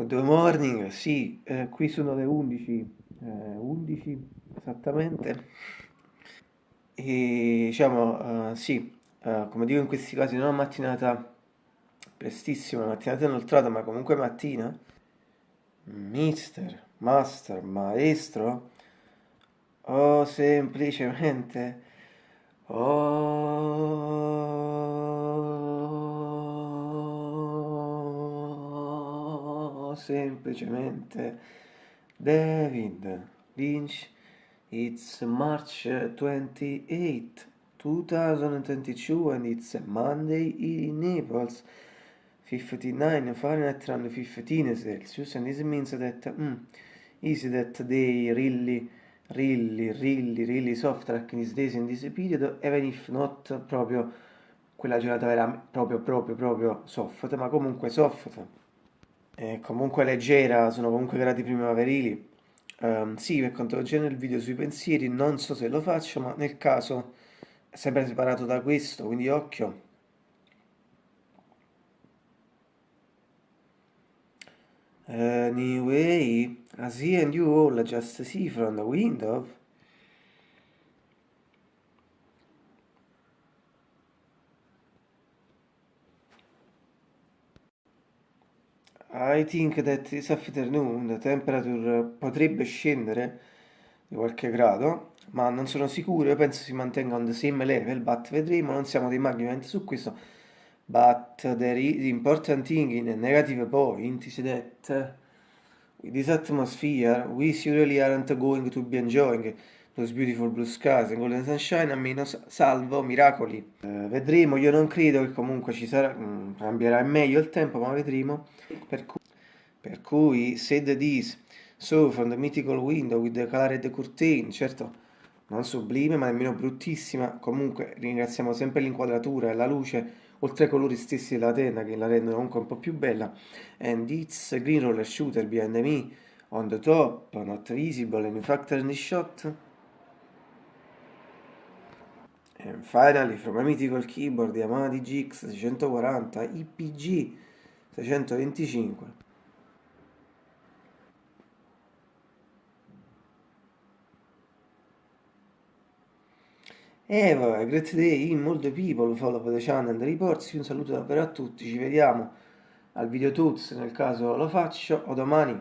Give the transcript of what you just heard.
Good morning, sì, eh, qui sono le 11, eh, 11 esattamente. E diciamo, eh, sì, eh, come dico in questi casi, non una mattinata prestissima, mattinata inoltrata, ma comunque mattina. Mister, master, maestro, o semplicemente, semplicemente David Lynch. It's March 28, 2022 and it's Monday in Naples. 59 Fahrenheit and 15 Celsius and this means that mm, is that they really really really really soft like in these days in this period even if not proprio quella giornata era proprio proprio proprio soft ma comunque soft e comunque leggera sono comunque gradi primaverili um, sì per quanto riguarda il video sui pensieri non so se lo faccio ma nel caso sempre separato da questo quindi occhio Anyway, I see and you all just see from the window. I think that this afternoon the temperature potrebbe scendere di qualche grado, ma non sono sicuro, io penso si mantenga on the same level, but vedremo, non siamo dei ovviamente su questo. But is important thing in a negative point is that with this atmosphere we surely aren't going to be enjoying those beautiful blue skies golden sunshine a meno salvo miracoli. Uh, vedremo, io non credo che comunque ci sarà, um, cambierà in meglio il tempo, ma vedremo. Per cui, per cui said this, so from the mythical window with the colored curtain, certo non sublime ma nemmeno bruttissima, comunque ringraziamo sempre l'inquadratura e la luce oltre ai colori stessi della tenda che la rendono comunque un po' più bella and it's a green roller shooter behind me on the top not visible and in fact in the shot and finally from a mythical keyboard Yamaha DGX 640 IPG 625 E vabbè, great day in molto people, follow the channel reports, un saluto davvero a tutti, ci vediamo al video tuts nel caso lo faccio, o domani